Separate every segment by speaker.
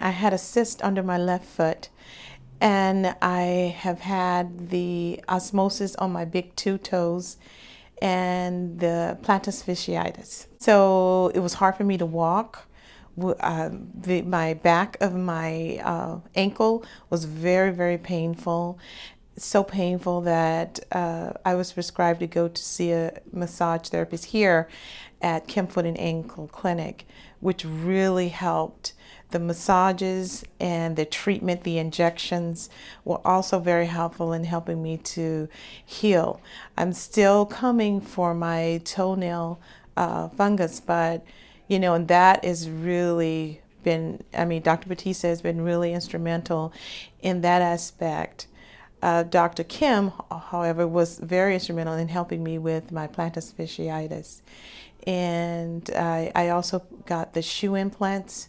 Speaker 1: I had a cyst under my left foot and I have had the osmosis on my big two toes and the plantar fasciitis. So it was hard for me to walk. Uh, the, my back of my uh, ankle was very, very painful. So painful that uh, I was prescribed to go to see a massage therapist here at Kim Foot and Ankle Clinic, which really helped the massages and the treatment, the injections were also very helpful in helping me to heal. I'm still coming for my toenail uh, fungus, but you know, and that is really been, I mean, Dr. Batista has been really instrumental in that aspect. Uh, Dr. Kim, however, was very instrumental in helping me with my plantar fasciitis. And I, I also got the shoe implants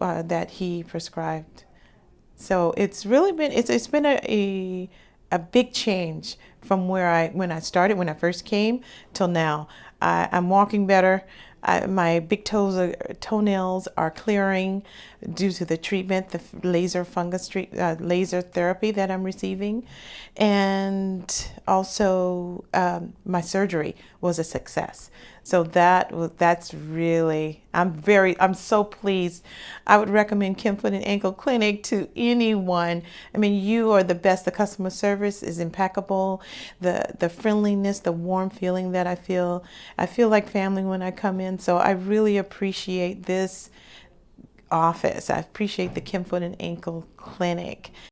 Speaker 1: uh, that he prescribed. So it's really been it's it's been a, a a big change from where I when I started when I first came till now. I, I'm walking better. My big toes, are, toenails are clearing due to the treatment, the laser fungus treat, uh, laser therapy that I'm receiving, and also um, my surgery was a success. So that that's really I'm very I'm so pleased. I would recommend Kim Foot and Ankle Clinic to anyone. I mean, you are the best. The customer service is impeccable. The the friendliness, the warm feeling that I feel. I feel like family when I come in. So I really appreciate this office. I appreciate the Kim Foot and Ankle Clinic.